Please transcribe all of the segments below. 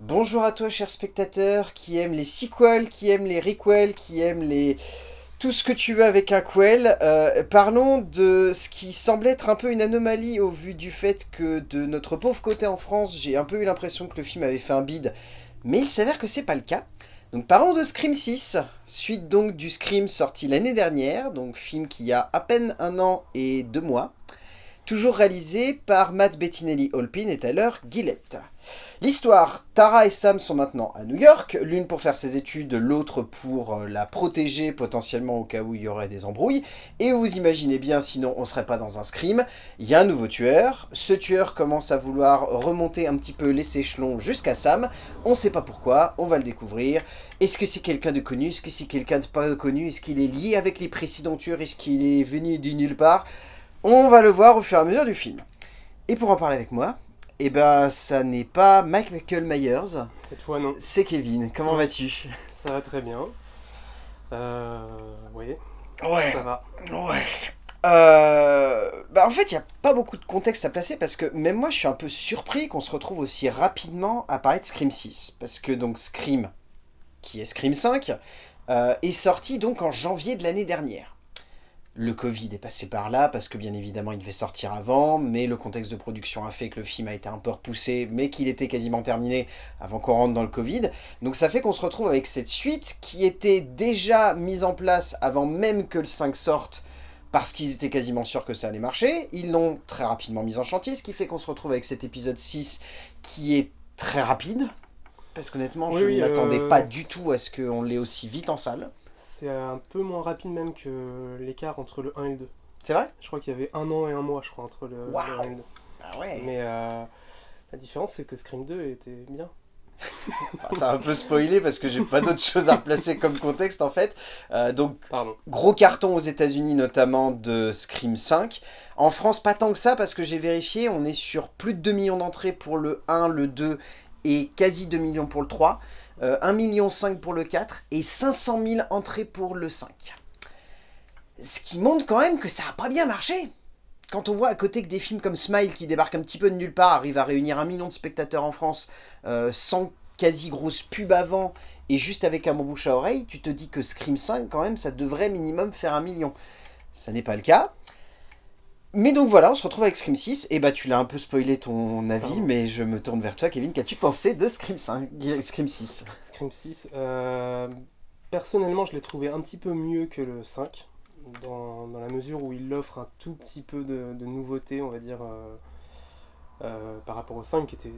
Bonjour à toi, cher spectateur, qui aime les sequels, qui aime les requels, qui aime les... tout ce que tu veux avec un quel. Euh, parlons de ce qui semble être un peu une anomalie au vu du fait que de notre pauvre côté en France, j'ai un peu eu l'impression que le film avait fait un bide, mais il s'avère que c'est pas le cas. Donc parlons de Scream 6, suite donc du Scream sorti l'année dernière, donc film qui a à peine un an et deux mois, toujours réalisé par Matt Bettinelli-Holpin et Tyler Gillett. L'histoire, Tara et Sam sont maintenant à New York, l'une pour faire ses études, l'autre pour euh, la protéger potentiellement au cas où il y aurait des embrouilles. Et vous imaginez bien, sinon on serait pas dans un scream, il y a un nouveau tueur. Ce tueur commence à vouloir remonter un petit peu les échelons jusqu'à Sam. On sait pas pourquoi, on va le découvrir. Est-ce que c'est quelqu'un de connu? Est-ce que c'est quelqu'un de pas connu? Est-ce qu'il est lié avec les précédents tueurs? Est-ce qu'il est venu de nulle part? On va le voir au fur et à mesure du film. Et pour en parler avec moi, eh ben, ça n'est pas Michael Myers. Cette fois, non. C'est Kevin. Comment vas-tu? Ça va très bien. Euh... Oui. Ouais. Ça va. Ouais. Euh, bah en fait, il n'y a pas beaucoup de contexte à placer parce que même moi, je suis un peu surpris qu'on se retrouve aussi rapidement à parler de Scream 6. Parce que donc Scream, qui est Scream 5, euh, est sorti donc en janvier de l'année dernière. Le Covid est passé par là, parce que bien évidemment il devait sortir avant, mais le contexte de production a fait que le film a été un peu repoussé, mais qu'il était quasiment terminé avant qu'on rentre dans le Covid. Donc ça fait qu'on se retrouve avec cette suite qui était déjà mise en place avant même que le 5 sorte, parce qu'ils étaient quasiment sûrs que ça allait marcher. Ils l'ont très rapidement mise en chantier, ce qui fait qu'on se retrouve avec cet épisode 6 qui est très rapide. Parce qu'honnêtement, je ne m'attendais euh, pas du tout à ce qu'on l'ait aussi vite en salle c'est un peu moins rapide même que l'écart entre le 1 et le 2. C'est vrai? Je crois qu'il y avait un an et un mois, je crois, entre le, 1 et le 2. Ah ouais Mais euh, la différence, c'est que Scream 2 était bien. T'as un peu spoilé parce que j'ai pas d'autre chose à replacer comme contexte en fait. Euh, donc, Pardon. gros carton aux états unis notamment de Scream 5. En France, pas tant que ça parce que j'ai vérifié, on est sur plus de 2 millions d'entrées pour le 1, le 2 et quasi 2 millions pour le 3. 1,5 million pour le 4 et 500 000 entrées pour le 5. Ce qui montre quand même que ça n'a pas bien marché. Quand on voit à côté que des films comme Smile qui débarquent un petit peu de nulle part arrivent à réunir un million de spectateurs en France euh, sans quasi grosse pub avant et juste avec un bon bouche à oreille, tu te dis que Scream 5 quand même ça devrait minimum faire un million. Ça n'est pas le cas. Mais donc voilà, on se retrouve avec Scream 6, et bah tu l'as un peu spoilé ton avis, mais je me tourne vers toi Kevin, qu'as-tu pensé de Scream, 5, Scream 6 Scream 6, euh, personnellement je l'ai trouvé un petit peu mieux que le 5, dans, la mesure où il offre un tout petit peu de, de nouveauté, on va dire, euh, euh, par rapport au 5 qui était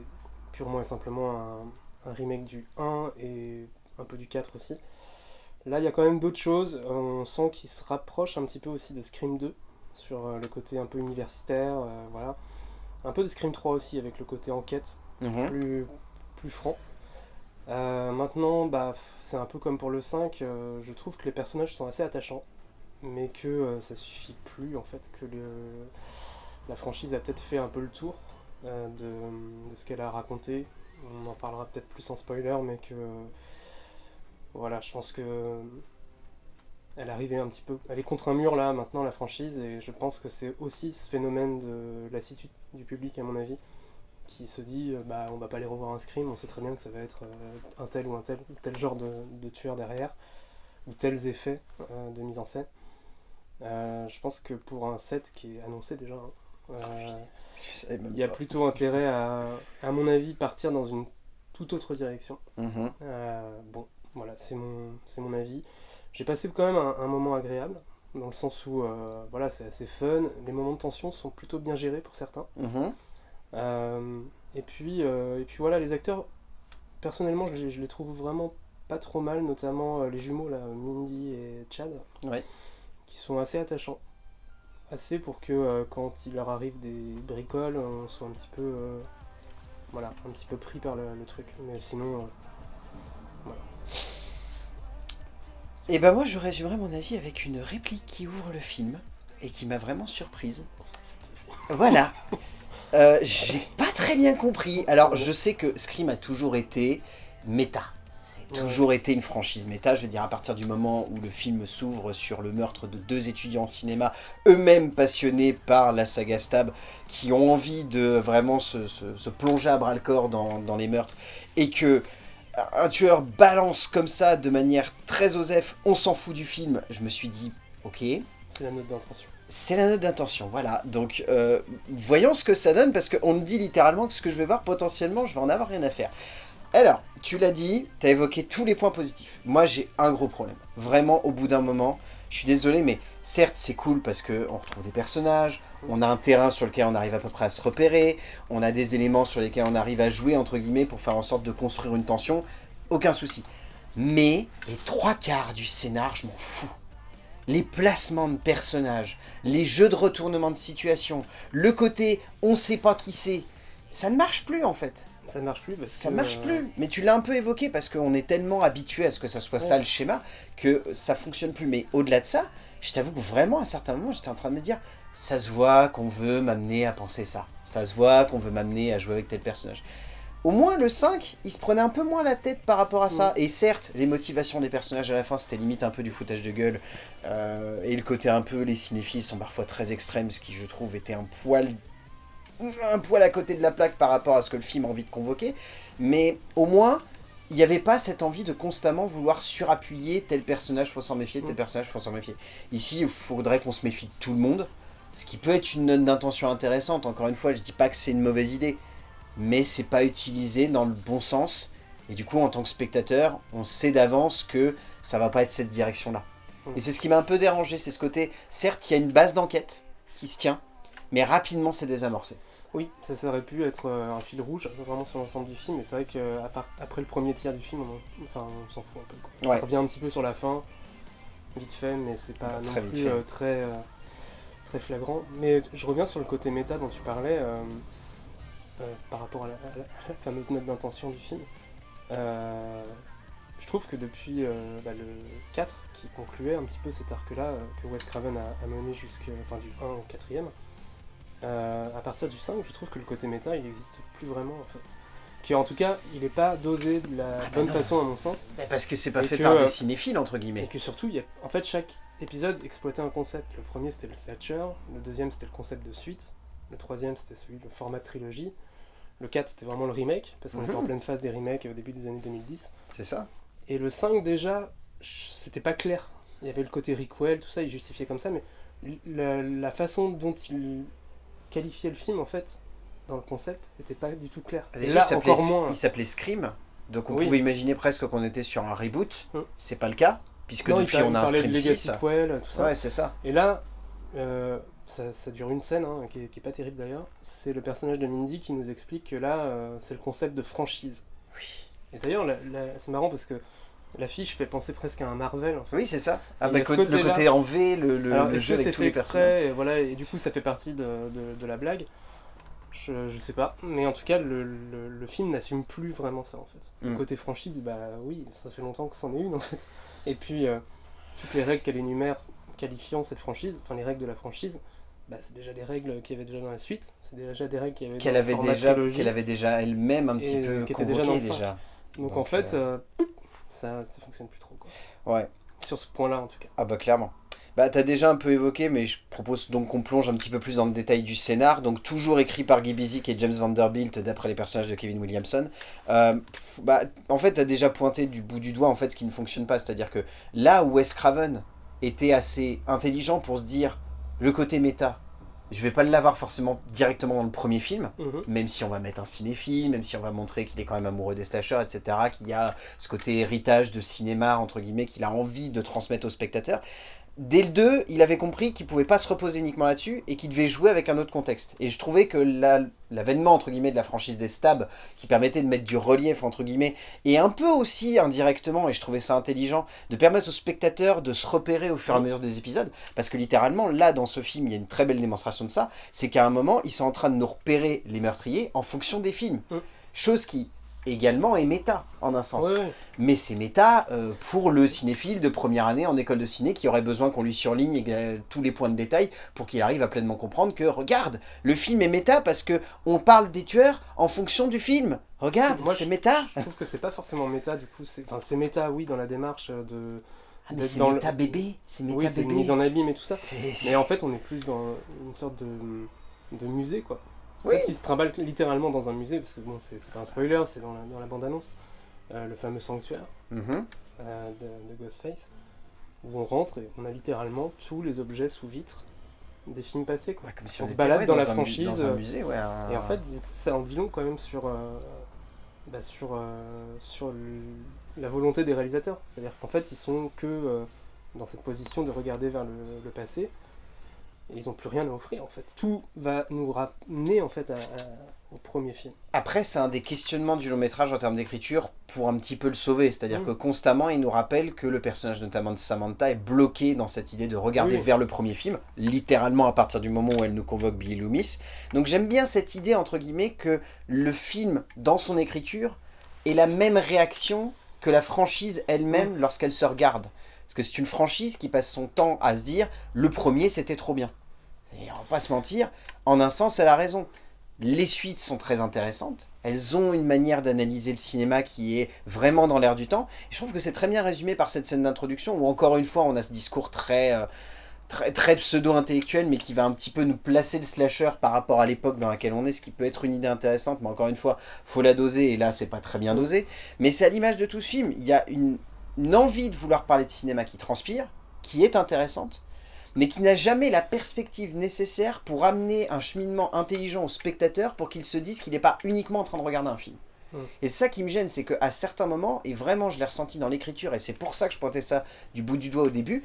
purement et simplement un, un remake du 1 et un peu du 4 aussi. Là il y a quand même d'autres choses, on sent qu'il se rapproche un petit peu aussi de Scream 2, sur euh, le côté un peu universitaire, euh, voilà. Un peu de Scream 3 aussi, avec le côté enquête, mhm. plus, plus franc. Euh, maintenant, bah, c'est un peu comme pour le 5, je trouve que les personnages sont assez attachants, mais que ça suffit plus, en fait, que le, la franchise a peut-être fait un peu le tour de, de, ce qu'elle a raconté. On en parlera peut-être plus en spoiler, mais que... voilà, je pense que elle arrivait un petit peu, elle est contre un mur là maintenant la franchise et je pense que c'est aussi ce phénomène de lassitude du public à mon avis qui se dit euh, bah on va pas aller revoir un scream, on sait très bien que ça va être euh, un tel ou un tel, tel genre de, tueur derrière ou tels effets euh, de mise en scène. je pense que pour un set qui est annoncé déjà, hein, il y a plutôt intérêt à, à mon avis, partir dans une toute autre direction. Mhm. bon, voilà, c'est mon, mon avis. J'ai passé quand même un, moment agréable, dans le sens où euh, voilà, c'est assez fun, les moments de tension sont plutôt bien gérés pour certains. Mhm. Euh, et, puis, euh, et puis voilà, les acteurs, personnellement, je, les trouve vraiment pas trop mal, notamment les jumeaux, là, Mindy et Chad, qui sont assez attachants. Assez pour que quand il leur arrive des bricoles, on soit un petit peu, voilà, un petit peu pris par le, le truc. Mais sinon, voilà. Et ben moi je résumerai mon avis avec une réplique qui ouvre le film et qui m'a vraiment surprise. Voilà. Euh, j'ai pas très bien compris. Alors je sais que Scream a toujours été méta. C'est toujours été une franchise méta. Je veux dire, à partir du moment où le film s'ouvre sur le meurtre de deux étudiants en cinéma, eux-mêmes passionnés par la saga Stab, qui ont envie de vraiment se, plonger à bras-le-corps dans, dans, les meurtres, et que un tueur balance comme ça, de manière très osef, on s'en fout du film, je me suis dit, ok. C'est la note d'intention. C'est la note d'intention, voilà. Donc, euh, voyons ce que ça donne, parce qu'on me dit littéralement que ce que je vais voir, potentiellement, je vais en avoir rien à faire. Alors, tu l'as dit, tu as évoqué tous les points positifs. Moi, j'ai un gros problème. Vraiment, au bout d'un moment, je suis désolé, mais certes, c'est cool parce qu'on retrouve des personnages, on a un terrain sur lequel on arrive à peu près à se repérer, on a des éléments sur lesquels on arrive à jouer, entre guillemets, pour faire en sorte de construire une tension, aucun souci. Mais les trois quarts du scénar, je m'en fous. Les placements de personnages, les jeux de retournement de situation, le côté on sait pas qui c'est, ça ne marche plus en fait. Ça ne marche plus parce Ça marche plus, euh, mais tu l'as un peu évoqué parce qu'on est tellement habitué à ce que ça soit ça le schéma que ça fonctionne plus. Mais au-delà de ça, je t'avoue que vraiment à certains moments j'étais en train de me dire ça se voit qu'on veut m'amener à penser ça. Ça se voit qu'on veut m'amener à jouer avec tel personnage. Au moins le 5, il se prenait un peu moins la tête par rapport à ça. Et certes, les motivations des personnages à la fin, c'était limite un peu du foutage de gueule. Euh, et le côté un peu, les cinéphiles sont parfois très extrêmes, ce qui je trouve était un poil un poil à côté de la plaque par rapport à ce que le film a envie de convoquer, mais au moins, il n'y avait pas cette envie de constamment vouloir surappuyer tel personnage, faut s'en méfier, tel mm. personnage, faut s'en méfier. Ici, il faudrait qu'on se méfie de tout le monde, ce qui peut être une note d'intention intéressante. Encore une fois, je dis pas que c'est une mauvaise idée, mais c'est pas utilisé dans le bon sens. Et du coup, en tant que spectateur, on sait d'avance que ça va pas être cette direction-là. Mm. Et c'est ce qui m'a un peu dérangé, c'est ce côté, certes, il y a une base d'enquête qui se tient, mais rapidement c'est désamorcé. Oui, ça, aurait pu être euh, un fil rouge vraiment sur l'ensemble du film, mais c'est vrai qu'après le premier tiers du film, on, enfin, on s'en fout un peu. Ça revient un petit peu sur la fin, vite fait, mais c'est pas non plus euh, très, euh, très flagrant. Mais je reviens sur le côté méta dont tu parlais, par rapport à la, fameuse note d'intention du film. je trouve que depuis bah, le 4, qui concluait un petit peu cet arc-là, que Wes Craven a, a mené jusqu'à enfin, du 1 au 4ème, euh, à partir du 5, je trouve que le côté méta, il n'existe plus vraiment en fait. Qui en tout cas, il n'est pas dosé de la ah bah bonne façon à mon sens. parce que c'est pas fait par des euh, cinéphiles entre guillemets. Et que surtout, y a, en fait, chaque épisode exploitait un concept. Le premier c'était le slasher, le deuxième c'était le concept de suite, le troisième c'était celui de format de trilogie, le 4 c'était vraiment le remake, parce qu'on était en mhm. pleine phase des remakes au début des années 2010. C'est ça. Et le 5 déjà, c'était pas clair. Il y avait le côté requel, tout ça, il justifiait comme ça, mais la façon dont il qualifier le film en fait dans le concept était pas du tout clair. Déjà, là, encore moins. Il s'appelait Scream, donc on pouvait imaginer presque qu'on était sur un reboot. Hum. C'est pas le cas, puisque depuis on a un Scream 6. tout ça. Ouais, c'est ça. Et là, euh, ça, dure une scène, hein, qui, est, pas terrible d'ailleurs. C'est le personnage de Mindy qui nous explique que là, euh, c'est le concept de franchise. Oui. Et d'ailleurs, c'est marrant parce que L'affiche fait penser presque à un Marvel en fait. Oui, c'est ça. Ah, bah, le côté en V, le, le, jeu avec tous les personnages. Et, voilà, et du coup, ça fait partie de, de, la blague. Je, je, sais pas. Mais en tout cas, le, le film n'assume plus vraiment ça en fait. Le mm. côté franchise, bah oui, ça fait longtemps que c'en est une en fait. Et puis, euh, toutes les règles qu'elle énumère qualifiant cette franchise, enfin les règles de la franchise, bah, c'est déjà des règles qu'il y avait déjà dans la suite. C'est déjà des règles qu'il y avait qu'elle avait déjà Qu'elle avait déjà elle-même un petit peu convoqué déjà. Donc, en fait. Euh, euh, ça, ça fonctionne plus trop. Quoi. Ouais. Sur ce point-là, en tout cas. Ah bah clairement. Bah t'as déjà un peu évoqué, mais je propose donc qu'on plonge un petit peu plus dans le détail du scénar. Donc toujours écrit par Guy Bizik et James Vanderbilt, d'après les personnages de Kevin Williamson. Euh, bah, en fait, t'as déjà pointé du bout du doigt en fait ce qui ne fonctionne pas. C'est-à-dire que là où Wes Craven était assez intelligent pour se dire le côté méta, je vais pas l'avoir forcément directement dans le premier film, mhm. même si on va mettre un cinéphile, même si on va montrer qu'il est quand même amoureux des slashers, etc., qu'il y a ce côté héritage de cinéma, entre guillemets, qu'il a envie de transmettre aux spectateurs dès le 2, il avait compris qu'il pouvait pas se reposer uniquement là-dessus et qu'il devait jouer avec un autre contexte. Et je trouvais que l'avènement, entre guillemets, de la franchise des stabs, qui permettait de mettre du relief, entre guillemets, et un peu aussi indirectement, et je trouvais ça intelligent, de permettre aux spectateurs de se repérer au fur et à mesure des épisodes, parce que littéralement, là, dans ce film, il y a une très belle démonstration de ça, c'est qu'à un moment, ils sont en train de nous repérer les meurtriers en fonction des films. Mm. Chose qui également est méta, en un sens. Ouais. Mais c'est méta euh, pour le cinéphile de première année en école de ciné qui aurait besoin qu'on lui surligne euh, tous les points de détail pour qu'il arrive à pleinement comprendre que, regarde, le film est méta parce que on parle des tueurs en fonction du film. Regarde, Moi, c'est méta. Je trouve que c'est pas forcément méta, du coup. c'est- Enfin, c'est méta, oui, dans la démarche de. Ah, mais c'est méta le- bébé, c'est méta Oui, bébé. mise en abîme et tout ça. Mais en fait, on est plus dans une sorte de, de musée, quoi. En Oui. fait, il se trimballe littéralement dans un musée, parce que bon, c'est pas un spoiler, c'est dans la, dans la bande-annonce. Euh, le fameux sanctuaire Mhm. euh, de, de Ghostface, où on rentre et on a littéralement tous les objets sous vitre des films passés, quoi. Ouais, comme si On on, se balade ouais, dans la franchise, Dans un euh, musée, ouais. un- Et en fait, ça en dit long quand même sur, euh, bah, sur, sur le- la volonté des réalisateurs. C'est-à-dire qu'en fait, ils sont que dans cette position de regarder vers le, le passé. Et ils n'ont plus rien à offrir, en fait. Tout va nous ramener, en fait, à- à- au premier film. Après, c'est un des questionnements du long métrage en termes d'écriture pour un petit peu le sauver. C'est-à-dire Mm. que constamment, il nous rappelle que le personnage notamment de Samantha est bloqué dans cette idée de regarder Oui. vers le premier film, littéralement à partir du moment où elle nous convoque Billy Loomis. Donc j'aime bien cette idée, entre guillemets, que le film, dans son écriture, ait la même réaction que la franchise elle-même Mm. lorsqu'elle se regarde. Parce que c'est une franchise qui passe son temps à se dire « le premier, c'était trop bien ». Et on va pas se mentir, en un sens, elle a raison. Les suites sont très intéressantes. Elles ont une manière d'analyser le cinéma qui est vraiment dans l'air du temps. Et je trouve que c'est très bien résumé par cette scène d'introduction où encore une fois on a ce discours très, euh, très, très pseudo-intellectuel mais qui va un petit peu nous placer le slasher par rapport à l'époque dans laquelle on est, ce qui peut être une idée intéressante, mais encore une fois, faut la doser et là c'est pas très bien dosé. Mais c'est à l'image de tout ce film. Il y a une, une envie de vouloir parler de cinéma qui transpire, qui est intéressante, mais qui n'a jamais la perspective nécessaire pour amener un cheminement intelligent au spectateur pour qu'il se dise qu'il n'est pas uniquement en train de regarder un film. Mm. Et ça qui me gêne, c'est qu'à certains moments, et vraiment je l'ai ressenti dans l'écriture, et c'est pour ça que je pointais ça du bout du doigt au début,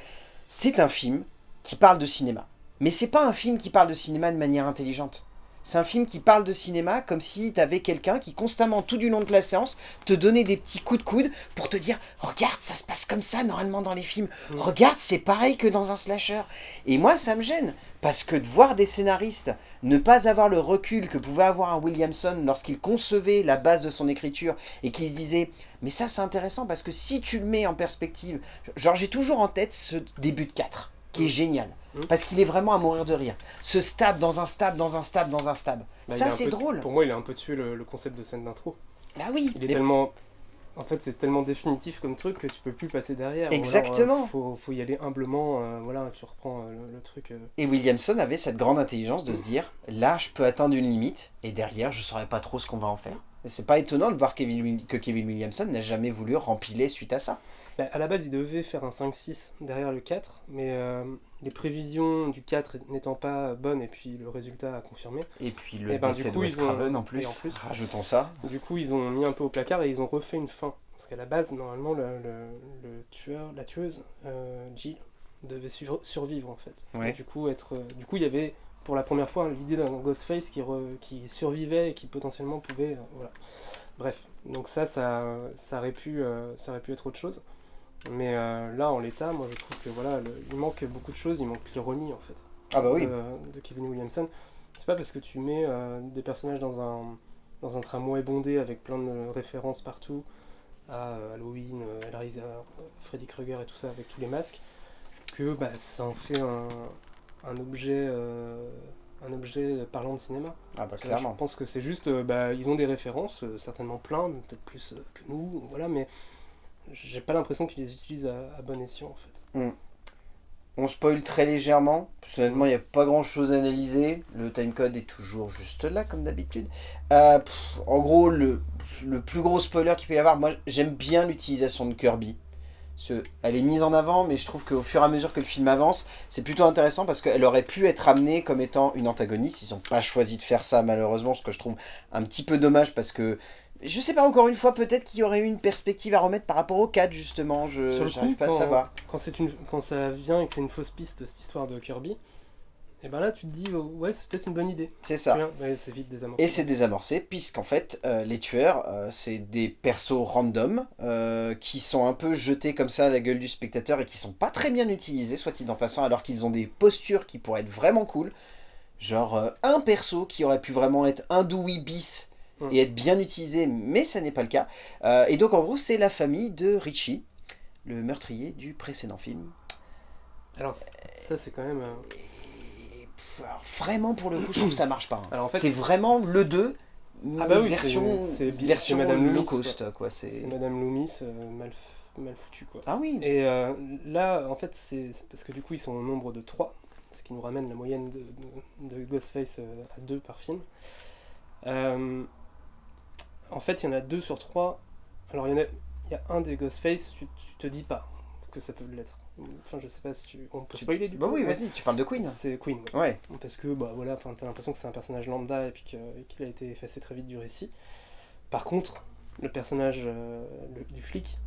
c'est un film qui parle de cinéma. Mais c'est pas un film qui parle de cinéma de manière intelligente. C'est un film qui parle de cinéma comme si t'avais quelqu'un qui constamment, tout du long de la séance, te donnait des petits coups de coude pour te dire « Regarde, ça se passe comme ça normalement dans les films. Mm. Regarde, c'est pareil que dans un slasher. » Et moi, ça me gêne. Parce que de voir des scénaristes ne pas avoir le recul que pouvait avoir un Williamson lorsqu'il concevait la base de son écriture et qu'il se disait « Mais ça, c'est intéressant parce que si tu le mets en perspective... » Genre, j'ai toujours en tête ce début de 4, qui est génial. Mm. Parce qu'il est vraiment à mourir de rire. Ce stab dans un stab, dans un stab, dans un stab. Bah, ça, c'est drôle. Pour moi, il a un peu tué le, le concept de scène d'intro. Ah oui. Il est mais- tellement. En fait, c'est tellement définitif comme truc que tu peux plus passer derrière. Ou alors, euh, Exactement. faut, faut y aller humblement. euh, voilà, tu reprends euh, le, le truc. euh. Et Williamson avait cette grande intelligence de se dire, là, je peux atteindre une limite, et derrière, je saurais pas trop ce qu'on va en faire. C'est pas étonnant de voir Kevin que Kevin Williamson n'a jamais voulu rempiler suite à ça. Bah, à la base, il devait faire un 5-6 derrière le 4, mais les prévisions du 4 n'étant pas bonnes, et puis le résultat a confirmé. Et puis le Eh ben, décès du coup, ils ont- en plus, en plus- rajoutons ça. Du coup, ils ont mis un peu au placard et ils ont refait une fin. Parce qu'à la base, normalement, le, le- le tueur, la tueuse, euh, Jill, devait sur- survivre en fait. Ouais. Et du coup, être, euh, du coup, il y avait pour la première fois l'idée d'un Ghostface qui, re- qui survivait et qui potentiellement pouvait. euh, voilà. Bref, donc ça, ça, ça, aurait pu, ça aurait pu être autre chose. Mais euh, là, en l'état, moi je trouve que voilà, le- il manque beaucoup de choses, il manque l'ironie en fait Ah bah oui. de, de Kevin Williamson. C'est pas parce que tu mets euh, des personnages dans un, dans un tramway bondé avec plein de références partout à euh, Halloween, euh, Hellraiser, euh, Freddy Krueger et tout ça avec tous les masques que bah, ça en fait un, un objet euh, un objet parlant de cinéma. Ah bah Là, je clairement. pense que c'est juste euh, bah, ils ont des références euh, certainement plein, peut-être plus euh, que nous, voilà, mais j'ai pas l'impression qu'ils les utilisent à, bon escient en fait. On spoil très légèrement, honnêtement il n'y a pas grand chose à analyser, le timecode est toujours juste là comme d'habitude. Euh, en gros, le, le plus gros spoiler qu'il peut y avoir, moi j'aime bien l'utilisation de Kirby. Ce- elle est mise en avant, mais je trouve qu'au fur et à mesure que le film avance, c'est plutôt intéressant parce qu'elle aurait pu être amenée comme étant une antagoniste. Ils n'ont pas choisi de faire ça malheureusement, ce que je trouve un petit peu dommage parce que je sais pas encore une fois, peut-être qu'il y aurait eu une perspective à remettre par rapport au 4 justement, je coup, pas à savoir. quand, c'est une, quand ça vient et que c'est une fausse piste, cette histoire de Kirby, et ben là tu te dis, oh, ouais, c'est peut-être une bonne idée. C'est ça. Ouais, c'est vite désamorcé. Et c'est désamorcé, puisqu'en fait, euh, les tueurs, euh, c'est des persos random, euh, qui sont un peu jetés comme ça à la gueule du spectateur et qui sont pas très bien utilisés, soit-il en passant, alors qu'ils ont des postures qui pourraient être vraiment cool. Genre, un perso qui aurait pu vraiment être un Dewey bis. Et être bien utilisé, mais ça n'est pas le cas. Euh, et donc en gros, c'est la famille de Richie, le meurtrier du précédent film. Alors ça c'est quand même... Euh, vraiment pour le coup, je trouve que ça marche pas. Hein. c'est vraiment le 2, ah bah oui, version, version Madame low cost. Quoi. C'est Madame Loomis mal, mal foutu quoi. Ah oui Et là, en fait, c'est parce que du coup, ils sont au nombre de 3 ce qui nous ramène la moyenne de, Ghostface euh, à 2 par film. Euh, en fait, il y en a 2 sur 3. Alors, il y, a, il y a un des Ghostface, tu, te dis pas que ça peut l'être. Enfin, je sais pas si tu. On peut spoiler du Bah oui, vas-y, tu parles de Queen. C'est Queen. Ouais. Parce que, bah voilà, t'as l'impression que c'est un personnage lambda et puis qu'il a été effacé très vite du récit. Par contre, le personnage euh, du flic,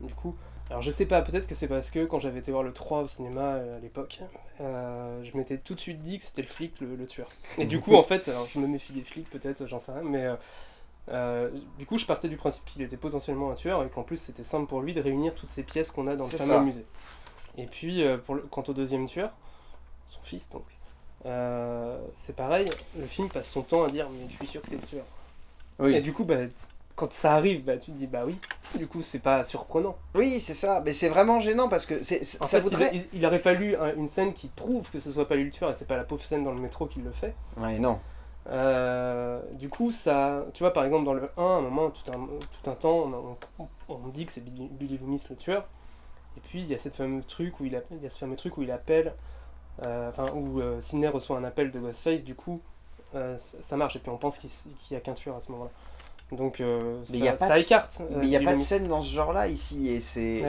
du coup, alors je sais pas, peut-être que c'est parce que quand j'avais été voir le 3 au cinéma euh, à l'époque, euh, je m'étais tout de suite dit que c'était le flic le, tueur. Et du coup en fait, alors je me méfie des flics peut-être, j'en sais rien, mais euh, du coup je partais du principe qu'il était potentiellement un tueur et qu'en plus c'était simple pour lui de réunir toutes ces pièces qu'on a dans le fameux musée. Et puis pour quant au deuxième tueur, son fils donc, c'est pareil, le film passe son temps à dire mais je suis sûr que c'est le tueur. Et du coup bah quand ça arrive, bah, tu te dis bah oui, du coup c'est pas surprenant. Oui, c'est ça, mais c'est vraiment gênant parce que c'est ça voudrait... il, aurait fallu une scène qui prouve que ce soit pas lui le tueur et c'est pas la pauvre scène dans le métro qui le fait. Ouais, non. Euh, du coup, ça, tu vois, par exemple, dans le 1, à un moment, tout un, tout un temps, on, on, dit que c'est Billy, Loomis le tueur, et puis il y a cette fameux truc où il, a, il y a ce fameux truc où il appelle, euh, enfin, où euh, Sidney reçoit un appel de Ghostface, du coup, euh, ça, marche, et puis on pense qu'il n'y a qu'un tueur à ce moment-là. Donc euh, ça, écarte. Euh, mais il n'y a pas de scène dans ce genre-là ici. Et c'est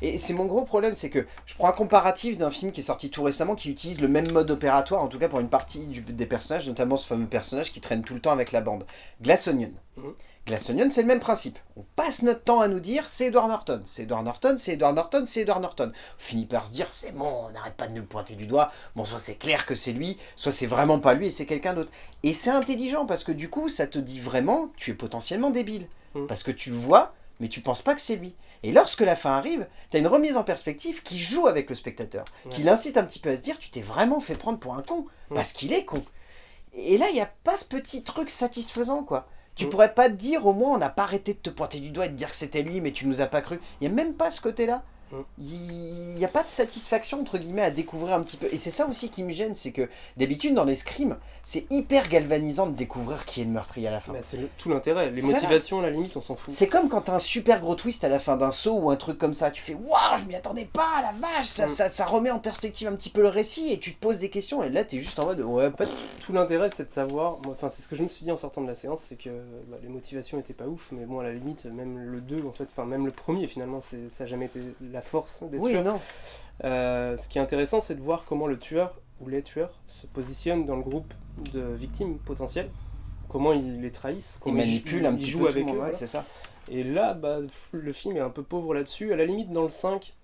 et, c'est mon gros problème, c'est que je prends un comparatif d'un film qui est sorti tout récemment qui utilise le même mode opératoire, en tout cas pour une partie des personnages, notamment ce fameux personnage qui traîne tout le temps avec la bande. Glass Onion. Mhm. Onion, c'est le même principe. On passe notre temps à nous dire c'est Edward Norton, c'est Edward Norton, c'est Edward Norton, c'est Edward Norton. On finit par se dire c'est bon, on n'arrête pas de nous le pointer du doigt. Bon, soit c'est clair que c'est lui, soit c'est vraiment pas lui et c'est quelqu'un d'autre. Et c'est intelligent parce que du coup, ça te dit vraiment tu es potentiellement débile. Mm. Parce que tu vois, mais tu penses pas que c'est lui. Et lorsque la fin arrive, tu as une remise en perspective qui joue avec le spectateur, qui l'incite un petit peu à se dire tu t'es vraiment fait prendre pour un con, parce qu'il est con. Et là, il n'y a pas ce petit truc satisfaisant, quoi. Tu mm. pourrais pas te dire, au moins, on n'a pas arrêté de te pointer du doigt et de dire que c'était lui, mais tu nous as pas cru. Il n'y a même pas ce côté-là. Il n'y a pas de satisfaction, entre guillemets, à découvrir un petit peu. Et c'est ça aussi qui me gêne, c'est que d'habitude, dans les scrims, c'est hyper galvanisant de découvrir qui est le meurtrier à la fin. c'est tout l'intérêt. Les motivations, à la limite, on s'en fout. C'est comme quand t'as un super gros twist à la fin d'un saut ou un truc comme ça. Tu fais Waouh, je m'y attendais pas, la vache ça, mm. ça, ça, remet en perspective un petit peu le récit et tu te poses des questions. Et là, t'es juste en mode Ouais. En fait, tout l'intérêt, c'est de savoir. Enfin, c'est ce que je me suis dit en sortant de la séance, c'est que bah, les motivations étaient pas ouf, mais bon, à la limite, même le 2, en fait, enfin, même le premier, finalement, ça n'a jamais été la force des oui, non. Euh, ce qui est intéressant, c'est de voir comment le tueur ou les tueurs se positionnent dans le groupe de victimes potentielles, comment ils les trahissent, comment ils manipulent un petit peu avec eux. c'est ça. Et là, bah, le film est un peu pauvre là-dessus. À la limite, dans le 5,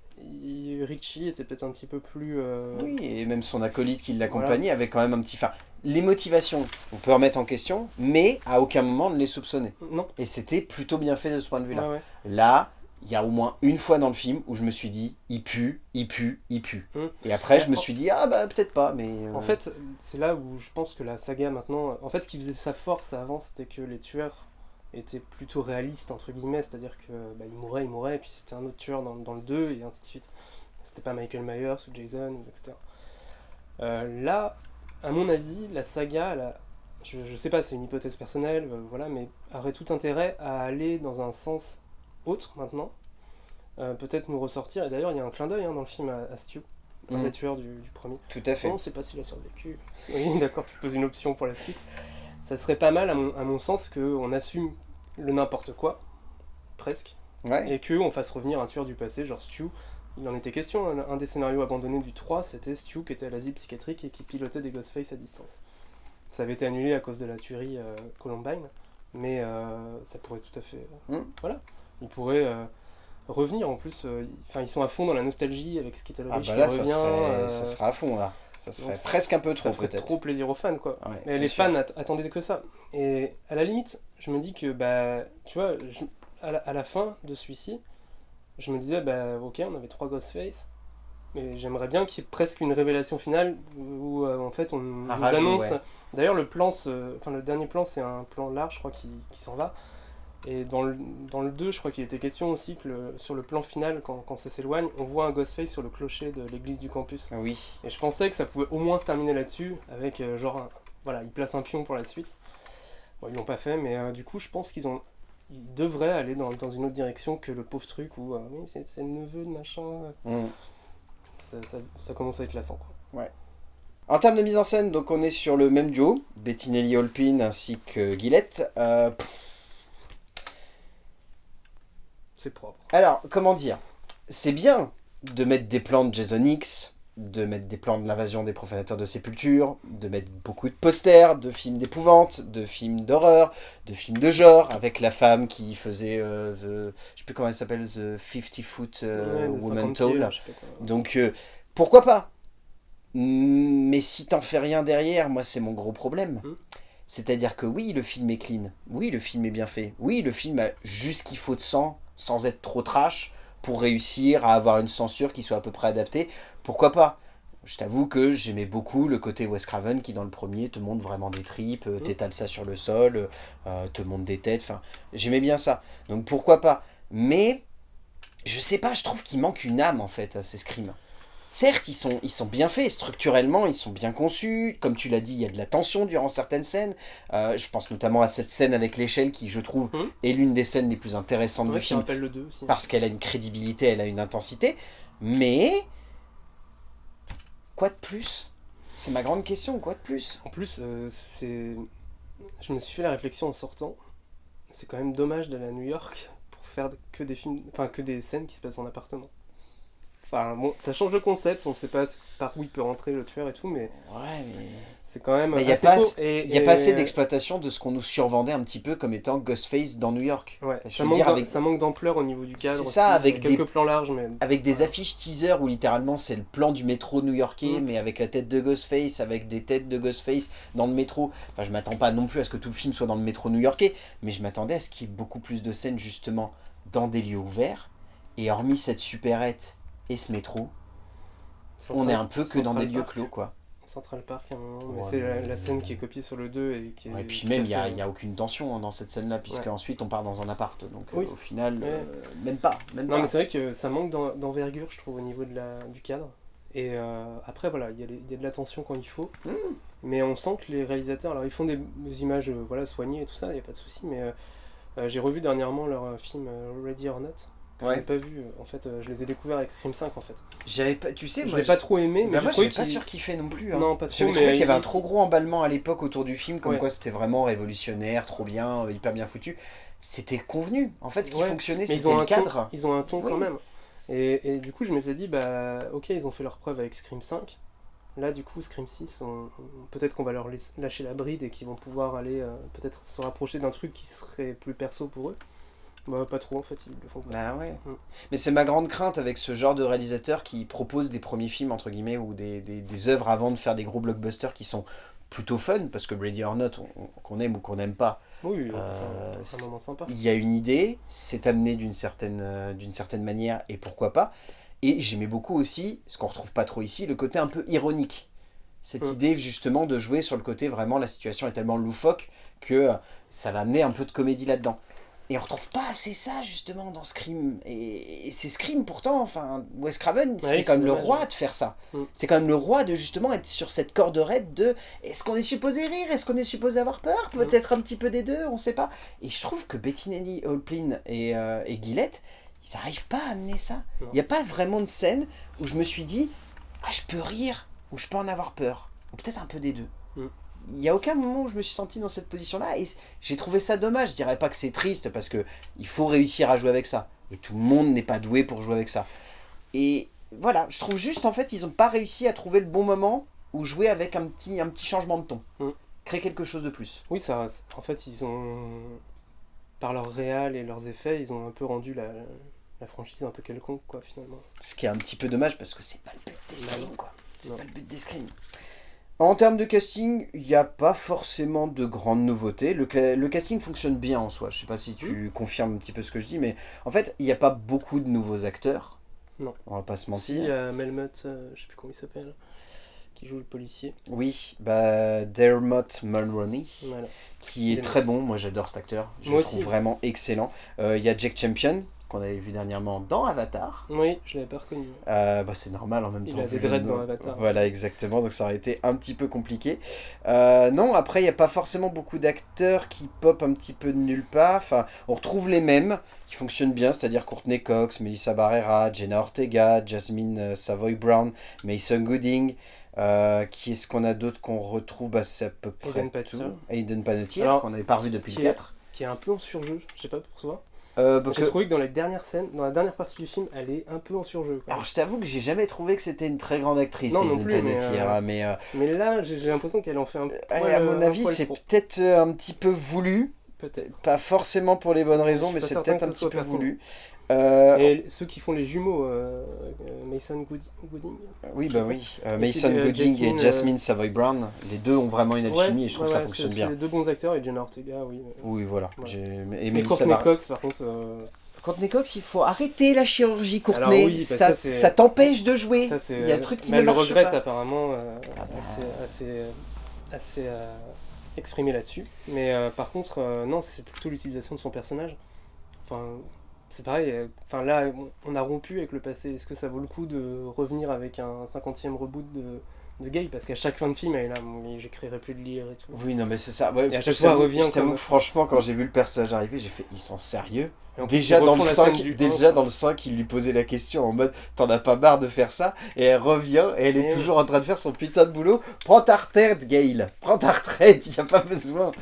Richie était peut-être un petit peu plus... Euh, oui, et même son acolyte qui l'accompagnait avait quand même un petit... Enfin, les motivations, on peut remettre en question, mais à aucun moment ne les soupçonner. Non. Et c'était plutôt bien fait de ce point de vue-là. Là, il y a au moins une fois dans le film où je me suis dit il pue, il pue, il pue. Hum. Et après je me suis dit ah bah peut-être pas mais... Euh, en fait c'est là où je pense que la saga maintenant... En fait ce qui faisait sa force avant c'était que les tueurs étaient plutôt réalistes entre guillemets, c'est-à-dire que bah, il mourait, il mourait et puis c'était un autre tueur dans, dans, le 2 et ainsi de suite. C'était pas Michael Myers ou Jason etc. Euh, là à mon avis la saga je, je sais pas c'est une hypothèse personnelle euh, voilà mais aurait tout intérêt à aller dans un sens autre maintenant, euh, peut-être nous ressortir. Et d'ailleurs, il y a un clin d'œil hein, dans le film à, Stu, un des tueurs du, premier. Tout à fait. On ne sait pas s'il a survécu. Oui, d'accord, tu poses une option pour la suite. Ça serait pas mal, à mon, à mon sens, qu'on assume le n'importe quoi, presque, et qu'on fasse revenir un tueur du passé, genre Stu. Il en était question, un, des scénarios abandonnés du 3, c'était Stu qui était à l'asile psychiatrique et qui pilotait des Ghostface à distance. Ça avait été annulé à cause de la tuerie euh, Columbine, mais euh, ça pourrait tout à fait... Hmm. Voilà. Il pourrait euh, revenir en plus. Euh, enfin, ils sont à fond dans la nostalgie avec ce qui était le ah bah là, ça, serait, euh, ça sera à fond là. Ça serait presque un peu trop peut-être. trop plaisir aux fans quoi. Mais les fans attendaient que ça. Et à la limite, je me dis que bah, tu vois, à, la, fin de celui-ci, je me disais bah ok, on avait trois Ghostface. mais j'aimerais bien qu'il y ait presque une révélation finale où euh, en fait on nous annonce. ouais. D'ailleurs, le plan, enfin le dernier plan, c'est un plan large, je crois, qui, qui s'en va. Et dans le, dans le 2, je crois qu'il était question aussi que le- sur le plan final, quand, quand ça s'éloigne, on voit un Ghostface sur le clocher de l'église du campus. Oui. Et je pensais que ça pouvait au moins se terminer là-dessus, avec euh, genre, un- voilà, ils placent un pion pour la suite. Bon, ils l'ont pas fait, mais euh, du coup, je pense qu'ils ont, ils devraient aller dans, dans une autre direction que le pauvre truc où, euh, oui, c'est le neveu de machin. Mm. Ça, ça- ça commence à être lassant, quoi. En termes de mise en scène, donc on est sur le même duo, Bettinelli Holpin ainsi que Gillette. Pff, C'est propre. alors, comment dire? C'est bien de mettre des plans de Jason X, de mettre des plans de l'invasion des profanateurs de sépulture, de mettre beaucoup de posters, de films d'épouvante, de films d'horreur, de films de genre, avec la femme qui faisait, euh, the- je sais plus comment elle s'appelle, The 50 Foot euh, Ouais, Woman 50 pieds, Tall. Donc, euh, pourquoi pas? Mais si t'en fais rien derrière, moi, c'est mon gros problème. Mm. C'est-à-dire que oui, le film est clean. Oui, le film est bien fait. Oui, le film a juste qu'il faut de sang, sans être trop trash, pour réussir à avoir une censure qui soit à peu près adaptée. Pourquoi pas? Je t'avoue que j'aimais beaucoup le côté Wes Craven qui dans le premier te montre vraiment des tripes, euh, Mm. t'étales ça sur le sol, euh, te montre des têtes, enfin j'aimais bien ça. Donc pourquoi pas? Mais je sais pas, je trouve qu'il manque une âme en fait à ces scrims. Certes, ils sont, ils sont bien faits, structurellement, ils sont bien conçus. Comme tu l'as dit, il y a de la tension durant certaines scènes. Euh, je pense notamment à cette scène avec l'échelle qui, je trouve, Mhm. est l'une des scènes les plus intéressantes Ouais, du film. rappelle le 2 aussi. Parce qu'elle a une crédibilité, elle a une intensité. Mais... Quoi de plus? C'est ma grande question, quoi de plus? En plus, euh, c'est. Je me suis fait la réflexion en sortant. C'est quand même dommage d'aller à New York pour faire que des films, enfin que des scènes qui se passent en appartement. Enfin bon, ça change le concept. On sait pas par où il peut rentrer le tueur et tout, mais Ouais, mais... c'est quand même. Il n'y a, pas, court. assez- Et- il y a pas et- assez d'exploitation de ce qu'on nous survendait un petit peu comme étant Ghostface dans New York. Ouais, Je ça veux manque, dire, avec- ça manque d'ampleur au niveau du cadre. C'est ça, aussi. avec quelques des- plans larges, mais. Avec des affiches teaser où littéralement c'est le plan du métro new-yorkais, Mm. mais avec la tête de Ghostface, avec des têtes de Ghostface dans le métro. Enfin, je m'attends pas non plus à ce que tout le film soit dans le métro new-yorkais, mais je m'attendais à ce qu'il y ait beaucoup plus de scènes justement dans des lieux ouverts. Et hormis cette supérette et ce métro, on est un peu que dans des lieux clos, quoi. Central Park à un moment, mais Ouais, c'est la, la scène qui est copiée sur le 2 et qui est. Ouais, et puis même, il n'y a, y a aucune tension hein, dans cette scène-là, puisque Ouais. ensuite on part dans un appart. Donc euh, au final, euh, même pas. Même Non, pas. mais c'est vrai que ça manque d'en- d'envergure, je trouve, au niveau de la, du cadre. Et euh, après, voilà, il y, a y de l'attention quand il faut. Mm. Mais on sent que les réalisateurs, alors ils font des, des images euh, voilà, soignées et tout ça, il n'y a pas de souci. Mais euh, euh, j'ai revu dernièrement leur euh, film euh, Ready or Not. Que Ouais. n'ai pas vu. euh, En fait, euh, je les ai découverts avec Scream 5 en fait. J'avais pas, tu sais, Je moi, l'ai pas trop aimé, mais Bah moi, j'avais pas qu'il- sûr qu'il fait non plus. hein. Non, pas trop. J'avais qu'il y avait un trop gros emballement à l'époque autour du film, comme Ouais. quoi c'était vraiment révolutionnaire, trop bien, euh, hyper bien foutu. C'était convenu. En fait, ce qui Ouais, fonctionnait, c'était le ton, cadre. ils ont un ton Oui. quand même. Et, et du coup, je m'étais dit, bah, ok, ils ont fait leur preuve avec Scream 5. Là, du coup, Scream 6, on- on- peut-être qu'on va leur lâcher la bride et qu'ils vont pouvoir aller euh, peut-être se rapprocher d'un truc qui serait plus perso pour eux. Bah, pas trop en fait, ils le font pas. Bah ouais. Mm. Mais c'est ma grande crainte avec ce genre de réalisateur qui propose des premiers films, entre guillemets, ou des, des, des œuvres avant de faire des gros blockbusters qui sont plutôt fun, parce que Ready or Not, on- on- qu'on aime ou qu'on n'aime pas, Oui, Euh, passe un- c'est- moment sympa. il y a une idée, c'est amené d'une certaine, euh, d'une certaine manière, et pourquoi pas. Et j'aimais beaucoup aussi, ce qu'on retrouve pas trop ici, le côté un peu ironique. Cette Mm. idée justement de jouer sur le côté vraiment la situation est tellement loufoque que euh, ça va amener un peu de comédie là-dedans. Et on retrouve pas assez ça justement dans Scream. Et, et c'est Scream pourtant, enfin, Wes Craven, c'est Ouais, quand même le roi de faire ça. Mm. C'est quand même le roi de justement être sur cette corde raide de est-ce qu'on est supposé rire, est-ce qu'on est supposé avoir peur, Mm. peut-être un petit peu des deux, on sait pas. Et je trouve que Bettinelli, Holplin et, euh, et Gillette, ils arrivent pas à amener ça. Il n'y a pas vraiment de scène où je me suis dit ah je peux rire ou je peux en avoir peur. Ou peut-être un peu des deux. Mm. Il n'y a aucun moment où je me suis senti dans cette position-là et j'ai trouvé ça dommage. Je dirais pas que c'est triste parce que il faut réussir à jouer avec ça. Et tout le monde n'est pas doué pour jouer avec ça. Et voilà, je trouve juste en fait ils n'ont pas réussi à trouver le bon moment où jouer avec un petit, un petit changement de ton. Mm. Créer quelque chose de plus. Oui, ça, en fait, ils ont, par leur réal et leurs effets, ils ont un peu rendu la, la franchise un peu quelconque, quoi, finalement. Ce qui est un petit peu dommage parce que c'est pas le but des Non. screams quoi. C'est pas le but des screams. En termes de casting, il n'y a pas forcément de grandes nouveautés. Le, casting fonctionne bien en soi. Je sais pas si tu confirmes un petit peu ce que je dis, mais en fait, il n'y a pas beaucoup de nouveaux acteurs. Non. On va pas se Si, mentir. il y a Melmoth, euh, je sais plus comment il s'appelle, qui joue le policier. Oui, bah Dermot Mulroney, Voilà. qui est Dermot. très bon. Moi, j'adore cet acteur. Je Moi le trouve aussi. vraiment excellent. Euh, Il y a Jack Champion, qu'on avait vu dernièrement dans Avatar. Oui, je l'avais pas reconnu. Euh, bah, c'est normal en même Il temps. a vu des le dreads nom. dans Avatar. Voilà, exactement. Donc ça aurait été un petit peu compliqué. Euh, non, après, il n'y a pas forcément beaucoup d'acteurs qui pop un petit peu de nulle part. Enfin, on retrouve les mêmes qui fonctionnent bien, c'est-à-dire Courtney Cox, Melissa Barrera, Jenna Ortega, Jasmine euh, Savoy Brown, Mason Gooding. Euh, qui est-ce qu'on a d'autre qu'on retrouve bah, C'est à peu près Hayden tout? Hayden Panettiere, qu'on n'avait pas revu depuis le est- 4. Qui est un peu en surjeu, je sais pas pour toi. Euh, J'ai trouvé que dans les dernières scènes, dans la dernière partie du film, elle est un peu en surjeu. quoi. Alors je t'avoue que j'ai jamais trouvé que c'était une très grande actrice, Non, non plus, mais, euh, hein, mais, euh, Mais là, j'ai l'impression qu'elle en fait un poil, à mon avis, c'est peut-être euh, un petit peu voulu. Peut-être. Pas forcément pour les bonnes raisons, mais pas c'est peut-être un petit peu voulu. Euh, Et ceux qui font les jumeaux, euh, euh, Mason Goodi- Gooding oui, bah oui. Euh, Mason Gooding Jasmine, et Jasmine Savoy Brown, les deux ont vraiment une alchimie et je trouve ouais, que ça fonctionne bien. C'est deux bons acteurs et Jenna Ortega, oui. Oui, voilà. Ouais. Et Courtney. Cox, par contre, Courtney Cox, il faut arrêter la chirurgie, Courtney. Oui, bah, ça ça, c'est- ça t'empêche de jouer. ça il y a un truc qui mais ne elle le marche regrette pas. apparemment, Ah bah. assez, assez, assez exprimé là-dessus. Mais euh, par contre, euh, non, c'est plutôt l'utilisation de son personnage. Enfin, c'est pareil. euh, Enfin là, on- a rompu avec le passé. Est-ce que ça vaut le coup de revenir avec un 50e reboot de, de Gale Parce qu'à chaque fin de film, elle est là, j'écrirai plus de lire et tout. Oui, non, mais c'est ça. Ouais, Et à chaque fois, elle revient Je t'avoue franchement, quand j'ai vu le personnage arriver, j'ai fait ils sont sérieux? Déjà dans, le refont la 5, scène du déjà 1, dans le 5, il lui posait la question en mode T'en as pas marre de faire ça? Et elle revient et elle est Et toujours en train de faire son putain de boulot. Prends ta retraite, Gail Prends ta retraite, y a pas besoin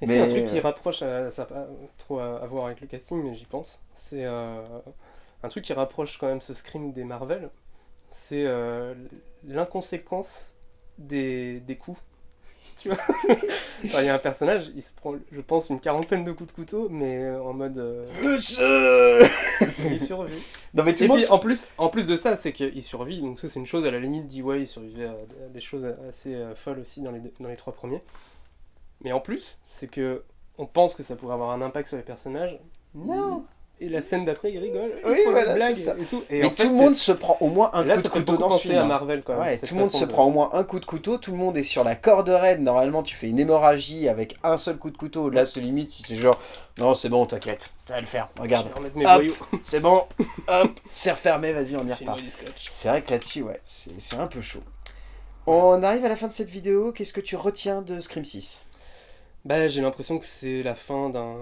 Et Mais- c'est un truc qui rapproche, à- ça n'a pas trop à, à voir avec le casting, mais j'y pense. C'est euh, un truc qui rapproche quand même ce Scream des Marvel. C'est euh, l'inconséquence des, des coups. Tu vois Enfin, Il y a un personnage, il se prend, je pense, une quarantaine de coups de couteau, mais euh, en mode. euh, Monsieur il survit. Non mais tout Et puis en plus, en plus de ça, c'est qu'il survit. Donc ça, c'est une chose à la limite. Ouais, il survivait à à des choses assez euh, folles aussi dans les, deux- dans les trois premiers. Mais en plus, c'est que on pense que ça pourrait avoir un impact sur les personnages. Non Et la scène d'après, il rigole. il Oui, voilà, c'est ça. et tout. Et Mais en fait, tout le monde se prend au moins un Là, coup de couteau dans ce film. à hein. Marvel quand même. Ouais, tout le monde se de- prend au moins un coup de couteau, tout le monde est sur la corde raide. Normalement, tu fais une hémorragie avec un seul coup de couteau. Là, c'est limite c'est genre, non, c'est bon, t'inquiète, ça va le faire. Regarde, c'est bon, hop, c'est refermé, vas-y, on y repart. C'est vrai que là-dessus, ouais, c'est c'est un peu chaud. On arrive à la fin de cette vidéo. Qu'est-ce que tu retiens de Scream 6 Bah, j'ai l'impression que c'est la fin d'un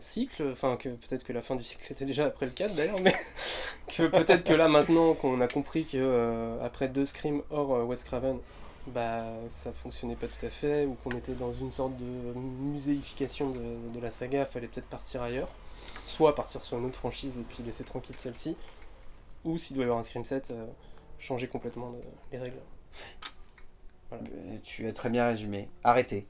cycle, enfin que peut-être que la fin du cycle était déjà après le 4 d'ailleurs, mais que peut-être que là maintenant qu'on a compris que euh, après deux Scream hors euh, Wes Craven, bah ça fonctionnait pas tout à fait, ou qu'on était dans une sorte de muséification de, la saga, fallait peut-être partir ailleurs, soit partir sur une autre franchise et puis laisser tranquille celle-ci, ou s'il doit y avoir un Scream 7, euh, changer complètement les règles. Tu as très bien résumé. Arrêtez.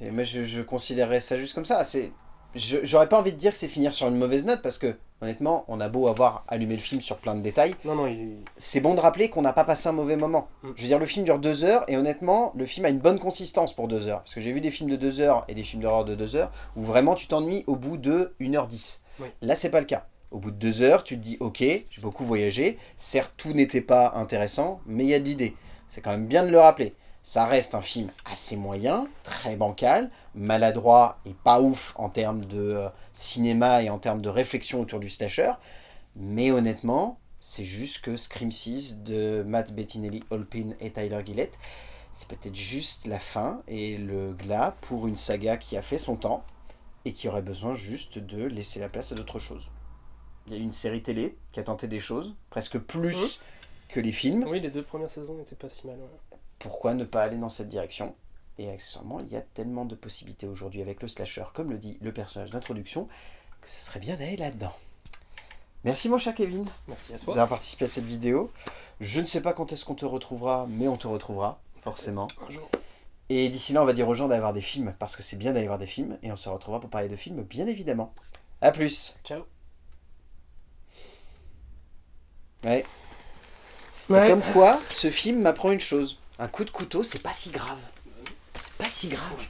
Et Moi, je, je considérerais ça juste comme ça. C'est, j'aurais pas envie de dire que c'est finir sur une mauvaise note parce que, honnêtement, on a beau avoir allumé le film sur plein de détails, Non, non, il, c'est bon de rappeler qu'on n'a pas passé un mauvais moment. Mm. Je veux dire, le film dure deux heures et honnêtement, le film a une bonne consistance pour deux heures. Parce que j'ai vu des films de deux heures et des films d'horreur de deux heures où vraiment tu t'ennuies au bout de 1h10. Oui. Là, c'est pas le cas. Au bout de deux heures, tu te dis, ok, j'ai beaucoup voyagé. Certes, tout n'était pas intéressant, mais il y a de l'idée. C'est quand même bien de le rappeler. Ça reste un film assez moyen, très bancal, maladroit et pas ouf en termes de euh, cinéma et en termes de réflexion autour du slasher. Mais honnêtement, c'est juste que Scream 6 de Matt Bettinelli, Holpin et Tyler Gillett, c'est peut-être juste la fin et le glas pour une saga qui a fait son temps et qui aurait besoin juste de laisser la place à d'autres choses. Il y a eu une série télé qui a tenté des choses, presque plus que les films. oui, les deux premières saisons n'étaient pas si mal. ouais. Pourquoi ne pas aller dans cette direction? Et accessoirement, il y a tellement de possibilités aujourd'hui avec le slasher, comme le dit le personnage d'introduction, que ce serait bien d'aller là-dedans. Merci mon cher Kevin Merci à toi. d'avoir participé à cette vidéo. Je ne sais pas quand est-ce qu'on te retrouvera, mais on te retrouvera, forcément. Un jour. Et d'ici là, on va dire aux gens d'aller voir des films, parce que c'est bien d'aller voir des films, et on se retrouvera pour parler de films, bien évidemment. A plus Ciao. Ouais. Comme quoi, ce film m'apprend une chose. Un coup de couteau, c'est pas si grave. C'est pas si grave.